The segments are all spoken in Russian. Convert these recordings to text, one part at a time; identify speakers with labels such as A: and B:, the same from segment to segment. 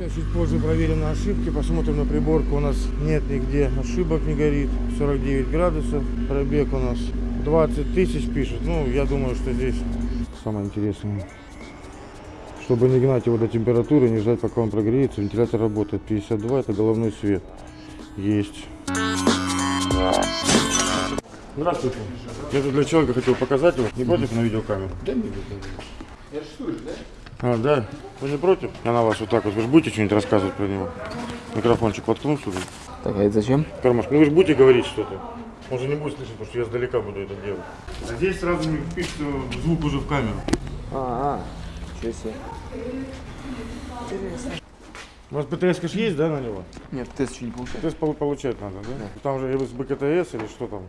A: Сейчас чуть позже проверим на ошибки, посмотрим на приборку. У нас нет нигде ошибок, не горит. 49 градусов. Пробег у нас 20 тысяч пишет. Ну, я думаю, что здесь самое интересное. Чтобы не гнать его до температуры, не ждать, пока он прогреется, вентилятор работает. 52 это головной свет. Есть. Здравствуйте. Я тут для человека хотел показать его. Не против на видеокамеру?
B: Да не буду. Я рисуешь, да?
A: А, да. Вы не против? Я на вас вот так вот. Вы же будете что-нибудь рассказывать про него? Микрофончик воткну сюда.
B: Так, а это зачем?
A: Кармашек. Ну вы же будете говорить что-то. Он же не будет слышать, потому что я издалека буду это делать. А здесь сразу мне пишется звук уже в камеру.
B: А, а, ничего себе.
A: У вас ПТС ж есть, да, на него?
B: Нет, тест еще не получается.
A: ПТС пол- получать надо, да? Там же с БКТС или что там?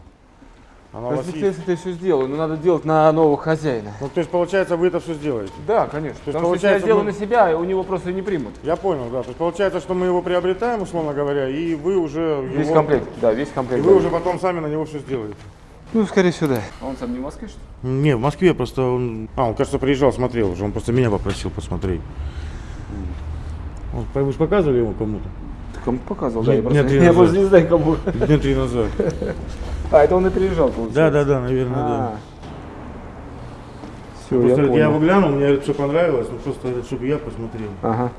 A: Она у вас есть?
B: Это все сделаю, но надо делать на нового хозяина.
A: Ну, то есть, получается, вы это все сделаете?
B: Да, конечно.
A: есть,
B: Потому что если я
A: получается,
B: сделаю
A: мы-
B: на себя, у него просто не примут.
A: Я понял, да. То есть, получается, что мы его приобретаем, условно говоря, и вы уже
B: Весь
A: его-
B: комплект, да, весь
A: И
B: комплект.
A: вы уже потом сами на него все сделаете.
B: Ну, скорее всего, да. А он сам не в Москве, что ли?
A: Не, в Москве просто он... А, он, кажется, приезжал, смотрел уже. Он просто меня попросил посмотреть. Вы же показывали ему кому-то?
B: Он показывал,
A: Дня-
B: да, я
A: дня
B: просто,
A: три
B: я просто не знаю, кому.
A: Дня три назад.
B: А, это он и приезжал, получается.
A: Да, да, да, наверное, да.
B: Все, я
A: Просто я, его глянул, мне это все понравилось, ну просто чтобы я посмотрел.
B: Ага.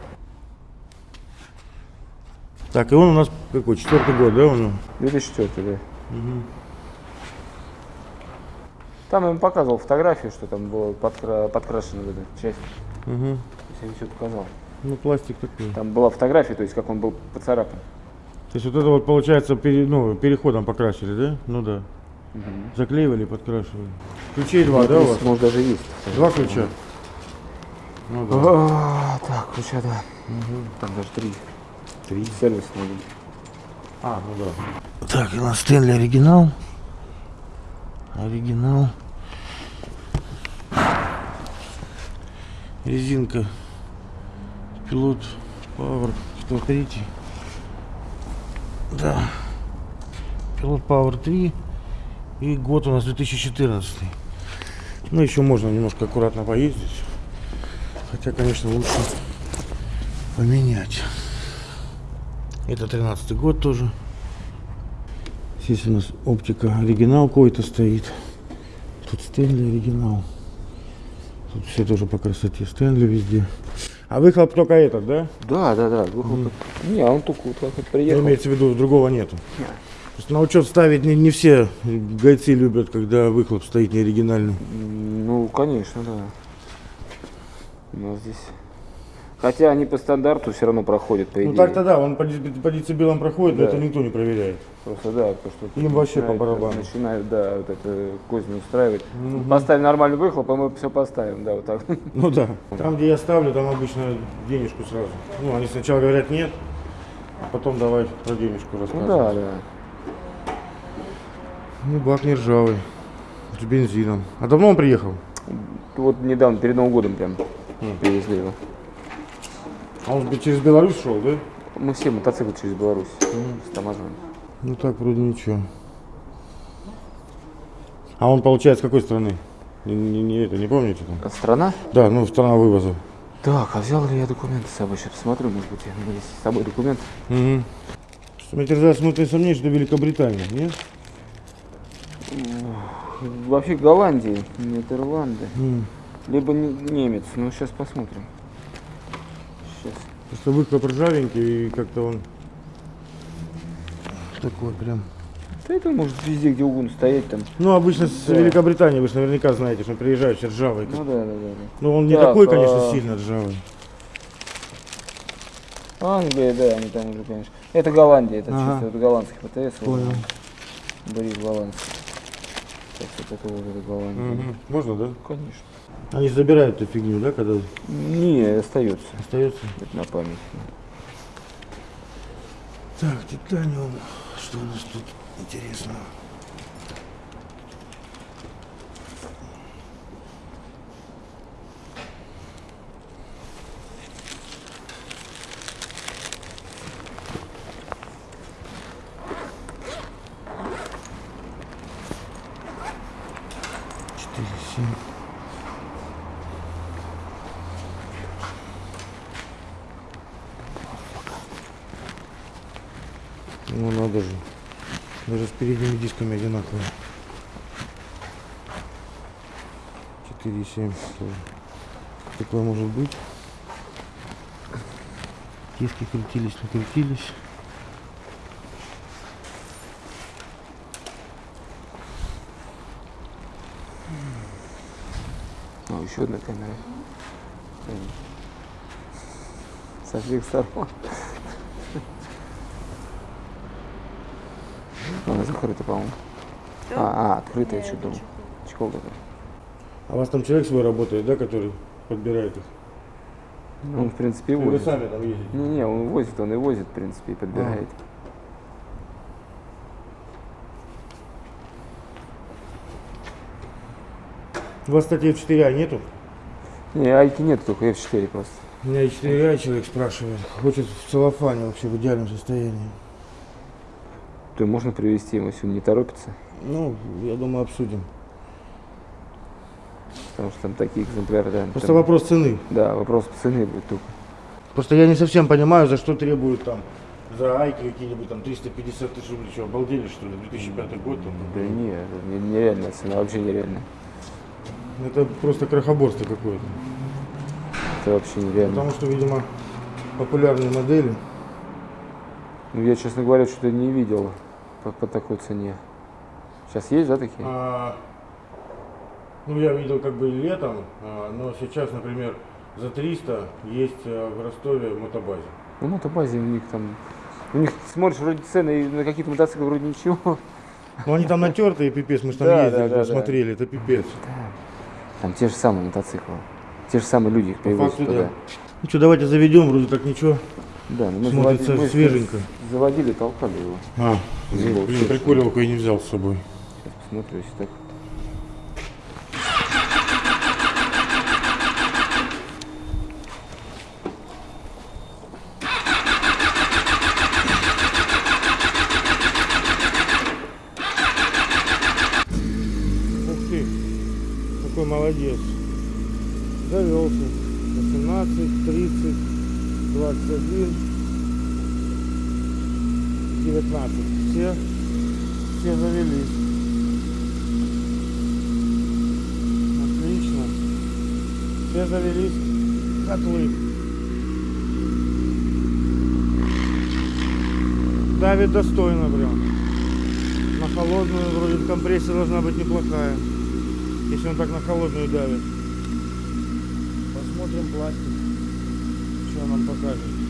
A: Так, и он у нас какой, четвертый год, да, у него?
B: 2004, да. Там я ему показывал фотографию, что там было подкра- подкрашено в эту часть.
A: Угу.
B: Я ему все показал.
A: Ну, пластик такой.
B: Там была фотография, то есть как он был поцарапан.
A: То есть вот это вот получается пере- ну, переходом покрасили, да? Ну да. Заклеивали, подкрашивали. Ключей два, да, у вас?
B: Может даже есть.
A: Два ключа? Ну да.
B: А, так, ключа, да. Там даже три.
A: Три.
B: Сервис надо.
A: А, ну да. Так, у нас Стэнли оригинал. Оригинал. Резинка. Пилот Power 103. Да. Пилот Power 3. И год у нас 2014. Ну, еще можно немножко аккуратно поездить. Хотя, конечно, лучше поменять. Это 13 год тоже. Здесь у нас оптика оригинал какой-то стоит. Тут Стэнли оригинал. Тут все тоже по красоте. Стэнли везде. А выхлоп только этот, да?
B: Да, да, да. выхлоп. Не, а он только вот вот
A: Ну,
B: приехал.
A: имеется в виду, другого нету. Просто на учет ставить не, не все гайцы любят, когда выхлоп стоит не оригинальный.
B: М, Ну, конечно, да. У нас здесь. Хотя они по стандарту все равно проходят, по идее.
A: Ну так-то да, он по, по децибелам проходит, но
B: Да.
A: это никто не проверяет.
B: Просто да, то, что
A: Им вообще по барабану.
B: Начинают, да, вот это козни устраивать. Поставим нормальный выхлоп, а мы все поставим, да, вот так.
A: Ну да. Там, где я ставлю, там обычно денежку сразу. Ну, они сначала говорят нет, а потом давай про денежку
B: Ну
A: рассказывать.
B: да, да.
A: Ну, бак не ржавый. С бензином. А давно он приехал?
B: Вот недавно, перед Новым годом прям привезли его.
A: А он через Беларусь шел, да?
B: Мы все мотоциклы через Беларусь с таможней.
A: Ну так вроде ничего. А он получается с какой страны? Не, не- не это, не помните там?
B: Страна?
A: Да, ну страна вывоза.
B: Так, а взял ли я документы с собой? Сейчас посмотрю, может быть, у меня есть с собой документ.
A: Угу. Мне терзает смутное сомнение, что Великобритания, нет?
B: Вообще Голландия, Нидерланды.
A: М.
B: Либо не- немец. Ну, сейчас посмотрим.
A: Просто выхлоп ржавенький и как-то он такой прям.
B: Да это может везде, где угодно стоять там.
A: Ну, обычно с
B: Да.
A: Великобритании, вы же наверняка знаете, что приезжают все ржавый.
B: Ну да, да, да. да.
A: Ну, он не
B: Так,
A: такой, конечно,
B: а-
A: сильно ржавый.
B: Англия, да, они там уже, конечно. Это Голландия, это
A: Ага.
B: чисто вот голландский ПТС.
A: Понял.
B: он, Борис голландский. Так что вот это Голландия.
A: Мгм. Можно, да?
B: Конечно.
A: Они забирают эту фигню, да, когда
B: Не, остается.
A: остается.
B: Это на память.
A: Так, титаниум. Что у нас тут интересного? Ну надо же. Даже с передними дисками одинаковые. 4,7 тоже. Такое может быть. Диски крутились, накрутились.
B: Ну, еще одна камера. Со всех сторон. Она закрыта, по-моему. А, а, открытая,
C: Не,
B: что думал. Чехол такой.
A: А у вас там человек свой работает, да, который подбирает их?
B: Ну, Он, в принципе, и
A: Или вы
B: возит.
A: сами там ездите?
B: Не-не, он возит, он и возит, в принципе, и подбирает.
A: У вас, кстати, F4A нету?
B: Не, айки нет, только F4 просто.
A: У меня F4A человек спрашивает. Хочет в целлофане вообще в идеальном состоянии.
B: То можно привезти ему, он не торопится.
A: Ну, я думаю, обсудим.
B: Потому что там такие экземпляры, да.
A: Просто
B: там-
A: вопрос цены.
B: Да, вопрос цены будет только.
A: Просто я не совсем понимаю, за что требуют там за айки какие-нибудь там 350 тысяч рублей. Что, обалдели что ли? 2005 год там.
B: Да не, это не- нереальная цена, вообще нереальная.
A: Это просто крохоборство какое-то.
B: Это вообще нереально.
A: Потому что, видимо, популярные модели.
B: Ну, я, честно говоря, что-то не видел по, по такой цене. Сейчас есть, да, такие?
A: А, ну, я видел как бы летом, а, но сейчас, например, за 300 есть а, в Ростове мотобазе.
B: Ну, мотобазе у них там... У них, смотришь, вроде цены на какие-то мотоциклы вроде ничего.
A: Ну, они там натертые, пипец, мы же там
B: Да,
A: ездили,
B: да, да,
A: да,
B: да.
A: смотрели, это пипец.
B: Там те же самые мотоциклы. Те же самые люди их привозят туда.
A: да. Ну что, давайте заведем, вроде так ничего.
B: Да, но мы
A: Смотрится
B: заводили- мы
A: свеженько.
B: Заводили, толкали его.
A: А,
B: блин,
A: прикуривалку я не взял с собой.
B: Сейчас посмотрю, если так.
A: Ух ты, какой молодец. Завелся. 18, 30, 21, 19. Все, все завелись. Отлично. Все завелись. Котлы. Давит достойно прям. На холодную вроде компрессия должна быть неплохая. Если он так на холодную давит. Посмотрим пластик. Что нам покажет.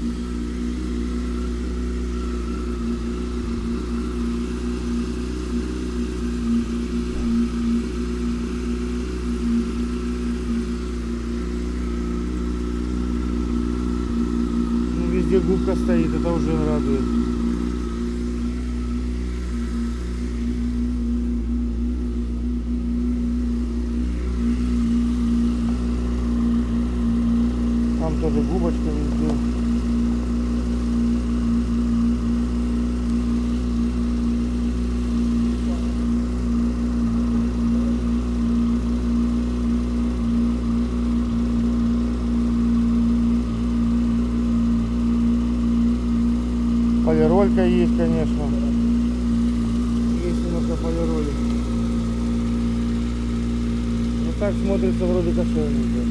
A: Губка стоит, это уже радует. Там тоже губочка везде. Полиролька есть, конечно. Немножко полироли. Ну так смотрится вроде кошельненько.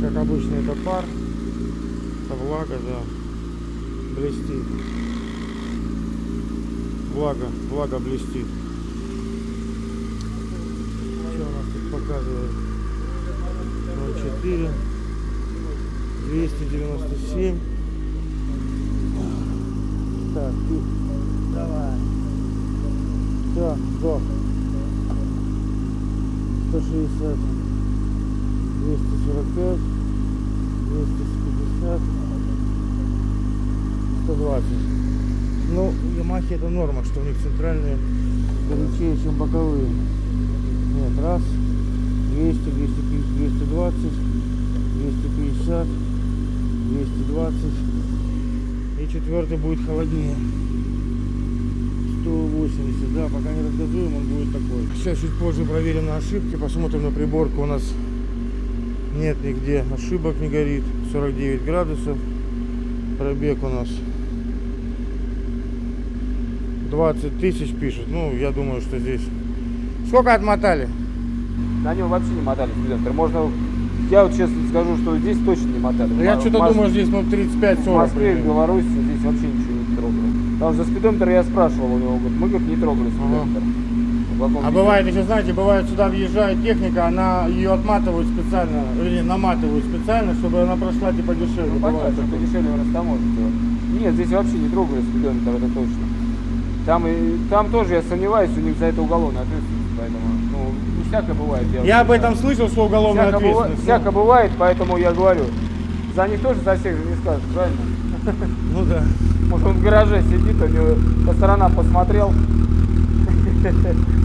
A: Как обычно это пар. Это влага, да. Блестит. Влага, влага блестит. Что у нас тут показывает? 04 297 Так, ты давай. Все, сдох 160 245 250 120 Ну, Ямахи это норма, что у них центральные горячее, чем боковые. Нет, раз. 200, 250, 220, 250, 220. И четвертый будет холоднее. 180, да, пока не разгазуем, он будет такой. Сейчас чуть позже проверим на ошибки, посмотрим на приборку. У нас нет нигде ошибок, не горит. 49 градусов. Пробег у нас 20 тысяч пишет. Ну, я думаю, что здесь... Сколько отмотали?
B: На нем вообще не мотали спидометр. Можно, я вот честно скажу, что здесь точно не мотали.
A: Я что-то
B: Мос-
A: думаю, здесь ну, 35-40.
B: В Москве в. Беларуси здесь вообще ничего не трогали. Там за спидометр я спрашивал у него, говорит, мы говорит, не трогали спидометр. Каком
A: А бывает еще, знаете, бывает сюда въезжает техника, она ее отматывают специально, или наматывают специально, чтобы она прошла типа дешевле.
B: Ну, понятно, что
A: такое.
B: дешевле растаможить его. Нет, здесь вообще не трогали спидометр, это точно. Там, и, там тоже, я сомневаюсь, у них за это уголовная ответственность, поэтому, ну, не всякое бывает.
A: Я об
B: вот
A: этом слышал, что уголовная
B: всяко, быва-
A: ответственность.
B: всяко бывает, поэтому я говорю, за них тоже за всех же не скажешь, правильно?
A: Ну да.
B: Может он в гараже сидит, у него по сторонам посмотрел,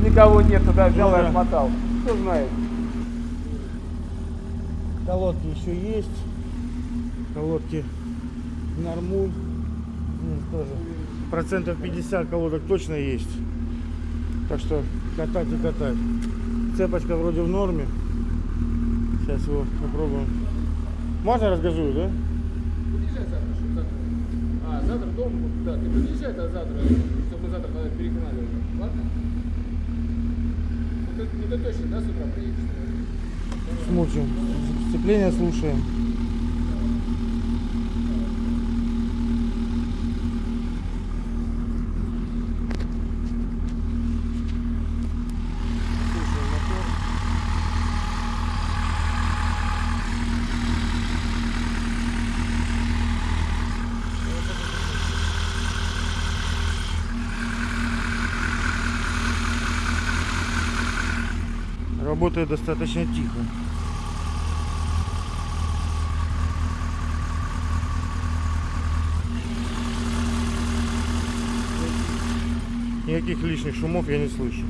B: никого нет, туда взял
A: Ну
B: и
A: да.
B: отмотал. Кто знает.
A: Колодки еще есть. Колодки нормуль. Ну, тоже. Процентов 50 колодок точно есть. Так что катать и катать. Цепочка вроде в норме. Сейчас его попробуем. Можно разгажую, да?
C: Подъезжай завтра, чтобы завтра. А, завтра буду, да. Ты подъезжай тогда завтра, чтобы мы завтра перегнали уже. Ладно? Ну ты, ну ты точно, да, с утра приедешь?
A: Смотрим. Сцепление. Слушаем Работает достаточно тихо. Никаких лишних шумов я не слышу.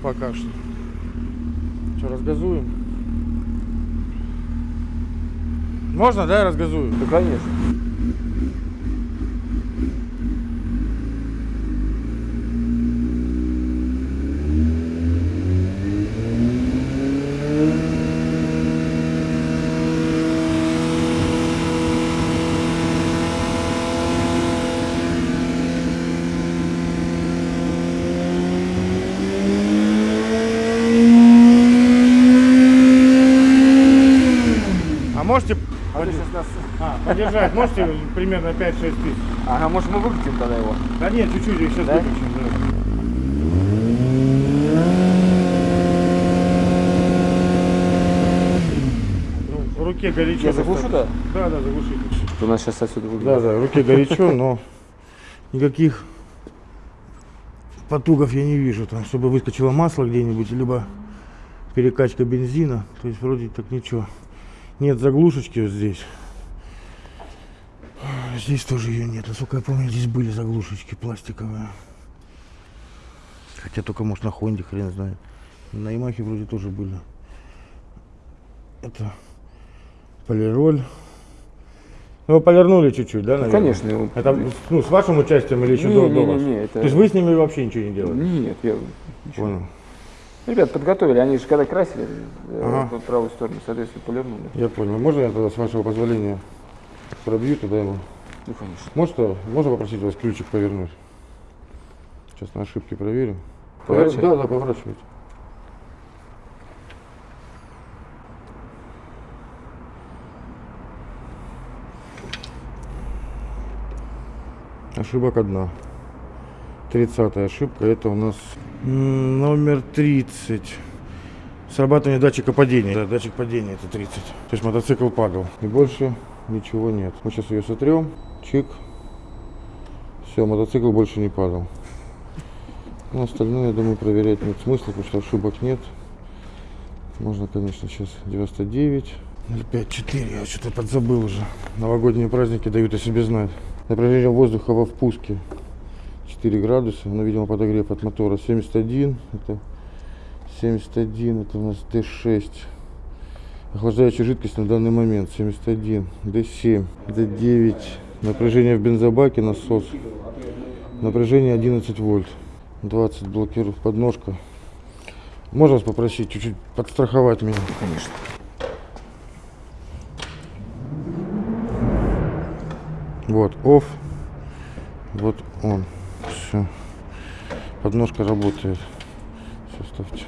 A: Пока что. Что, разгазуем? Можно, да, я разгазую?
B: Да, конечно.
A: А
B: сейчас нас...
A: а, подержать? Можете примерно 5-6 тысяч?
B: Ага, может мы выкатим тогда его?
A: Да нет, чуть-чуть, я сейчас
B: Да?
A: выключим. да. Ну, в руке горячо.
B: Я заглушу,
A: достаточно. Да, да, заглушите.
B: У нас сейчас отсюда выглядит.
A: Да, да, в руке горячо, но никаких потугов я не вижу, там, чтобы выскочило масло где-нибудь, либо перекачка бензина. То есть вроде так ничего. Нет заглушечки вот здесь. Здесь тоже ее нет. Насколько я помню, здесь были заглушечки пластиковые. Хотя только может на Хонде, хрен знает. На Ямахе вроде тоже были. Это полироль. Ну, вы полирнули чуть-чуть, да,
B: Ну,
A: наверное?
B: конечно.
A: Это ну, с вашим участием или еще
B: Не,
A: до,
B: не,
A: до
B: не,
A: вас?
B: не, это-
A: То есть вы с ними вообще ничего не делали?
B: Нет, я...
A: Понял.
B: Ребят подготовили, они же когда красили э,
A: Ага.
B: по правую сторону, соответственно, полирнули.
A: Я понял. Можно я тогда, с вашего позволения, пробью туда ему?
B: Ну, конечно.
A: Может, а, можно попросить вас ключик повернуть? Сейчас на ошибке проверим.
B: Поворачивай?
A: Да, да, поворачивайте. Ошибок одна. 30 ошибка. Это у нас номер 30. Срабатывание датчика падения. Да, датчик падения это 30. То есть мотоцикл падал. И больше ничего нет. Мы сейчас ее сотрем. Чик. Все, мотоцикл больше не падал. Ну, остальное, я думаю, проверять нет смысла, потому что ошибок нет. Можно, конечно, сейчас 99. 054, я что-то подзабыл уже. Новогодние праздники дают о себе знать. Напряжение воздуха во впуске 4 градуса, но, ну, видимо, подогрев от мотора. 71, это 71, это у нас D6. Охлаждающая жидкость на данный момент 71, D7, D9. Напряжение в бензобаке, насос. Напряжение 11 вольт, 20 блокиров, подножка. Можно вас попросить чуть-чуть подстраховать меня?
B: Конечно.
A: Вот, off. Вот он. Все. Подножка работает. Все, ставьте.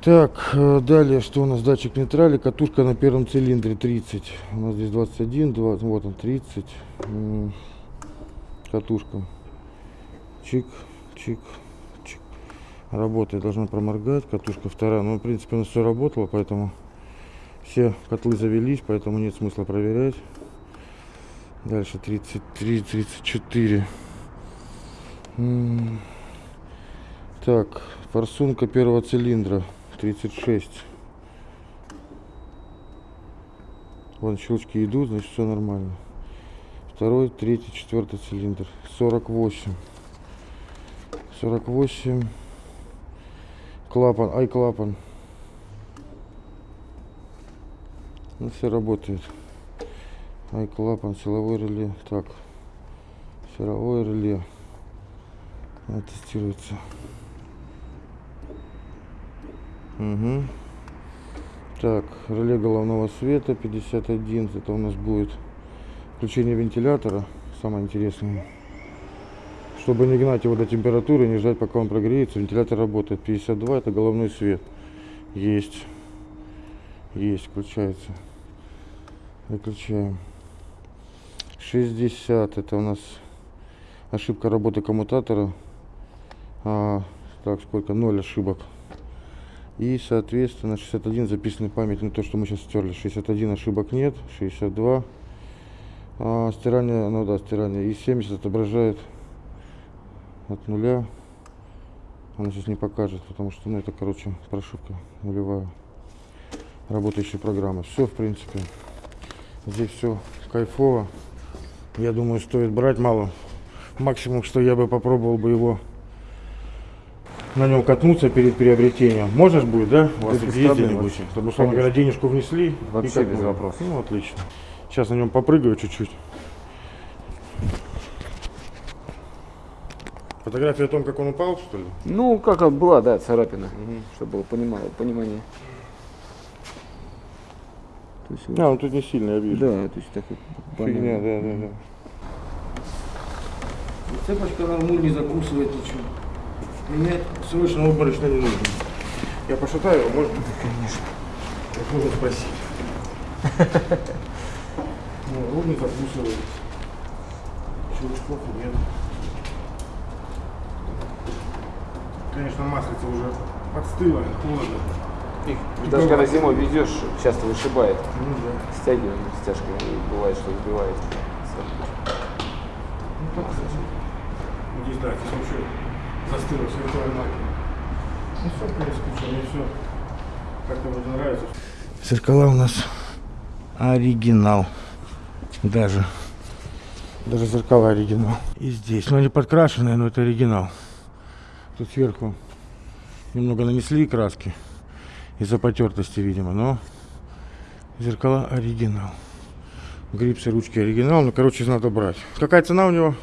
A: Так, э, далее, что у нас? Датчик нейтрали, катушка на первом цилиндре 30. У нас здесь 21, 20, вот он 30. М, Катушка. Чик, чик, чик. Работает, должна проморгать. Катушка вторая. Ну, в принципе, у нас все работало, поэтому все котлы завелись, поэтому нет смысла проверять. Дальше 33, 34. Так, форсунка первого цилиндра 36. Вон щелчки идут, значит все нормально. Второй, третий, четвертый цилиндр. 48. 48. Клапан, ай клапан. Ну все работает. Ай клапан, силовой реле. Так. Силовое реле. Тестируется. Угу. Так, реле головного света 51. Это у нас будет включение вентилятора. Самое интересное. Чтобы не гнать его до температуры, не ждать пока он прогреется. Вентилятор работает. 52 это головной свет. Есть. Есть, включается. Выключаем. 60 это у нас ошибка работы коммутатора. А, так, сколько? 0 ошибок. И, соответственно, 61 записанный память, ну то, что мы сейчас стерли. 61 ошибок нет, 62. А, стирание, ну да, стирание. И 70 отображает от нуля. Она сейчас не покажет, потому что, ну, это, короче, прошивка нулевая. Работающая программа. Все, в принципе. Здесь все кайфово. Я думаю, стоит брать мало. Максимум, что я бы попробовал бы его на нем катнуться перед приобретением. Можно ж будет, да? У вас
B: без
A: есть где-нибудь? Чтобы, условно говоря, денежку внесли.
B: Вообще без вопросов.
A: Ну, отлично. Сейчас на нем попрыгаю чуть-чуть. Фотография о том, как он упал, что ли?
B: Ну, как была, да, царапина, чтобы было понимало, понимание. То есть,
A: А, он тут не сильно, я вижу.
B: да, то есть так вот
A: Фигня, да, да, да.
C: Цепочка нормуль не закусывает ничего.
A: Менять срочно обморочно не нужно. Я пошатаю его, можно? конечно. Как можно спросить. Ну, руль не закусывает. Щелчков нет. Конечно, маслица уже подстыла, холодно.
B: Их даже когда зимой везешь, часто вышибает.
A: Ну да.
B: Стягиваем стяжкой, и бывает, что сбивает.
A: Ну, так, здесь, да, здесь вообще застыло все это Ну, все, в все как-то нравится. Зеркала у нас оригинал. Даже. Даже зеркала оригинал. И здесь. Ну, они подкрашенные, но это оригинал. Тут сверху немного нанесли краски. Из-за потертости, видимо, но зеркала оригинал. Грипсы, ручки оригинал. Ну, короче, надо брать. Какая цена у него?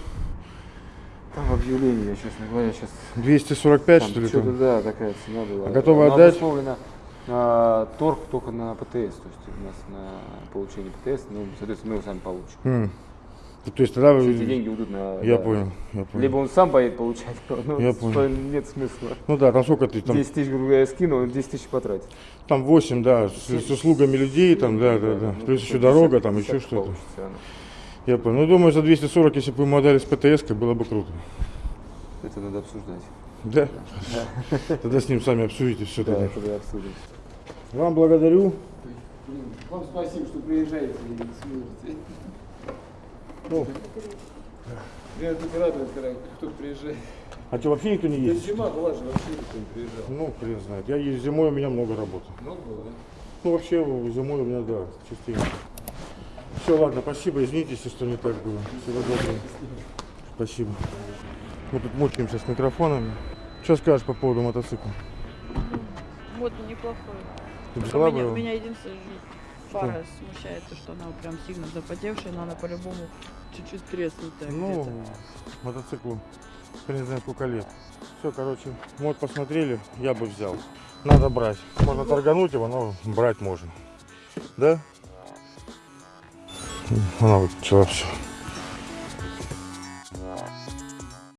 B: Там в объявлении, я, честно говоря, сейчас
A: 245,
B: Там
A: что ли?
B: что-то,
A: там?
B: да, такая цена была.
A: А готовы
B: Она
A: отдать?
B: обусловлена, а, торг только на ПТС, то есть у нас на получение ПТС, ну, соответственно, мы его сами получим.
A: Ну, То есть тогда вы...
B: Эти деньги уйдут на...
A: Я
B: да.
A: понял, я понял.
B: Либо он сам поедет получать, но
A: Я понял.
B: нет смысла.
A: Ну да, там сколько ты там?
B: 10 тысяч, грубо говоря, скину, он 10 тысяч потратит.
A: Там 8, да, с, с услугами людей, там, да, да, да.
B: ну,
A: Плюс
B: то
A: еще дорога, там еще что-то. Я понял. Ну, думаю, за 240, если бы мы отдали с ПТС, было бы круто.
B: Это надо обсуждать.
A: Да? Тогда с ним сами обсудите все
B: Да,
A: тогда.
B: это надо обсудить.
A: Вам благодарю.
C: Вам спасибо, что приезжаете и смотрите.
A: Ну,
C: Я только радуюсь, когда кто-то приезжает.
A: а что, вообще никто не
C: Да
A: ездит?
C: зима была же, вообще никто не приезжал.
A: Ну, хрен знает. Я зимой, у меня много работы.
C: Много было, да?
A: Ну, вообще, зимой у меня, да, частенько. Все, ладно, спасибо, извините, если что не так было. Всего доброго. Спасибо. Мы тут мучаемся с микрофонами. Что скажешь по поводу мотоцикла?
D: Вот неплохой.
A: Ты взяла бы
D: меня,
A: его?
D: меня единственное фара смущает, то, что она прям сильно запотевшая, но она по-любому чуть-чуть треснутая
A: Ну, мотоциклу хрен знает сколько лет. Все, короче, мод посмотрели, я бы взял. Надо брать. Можно торгануть его, но брать можно. Да? Она выключила все.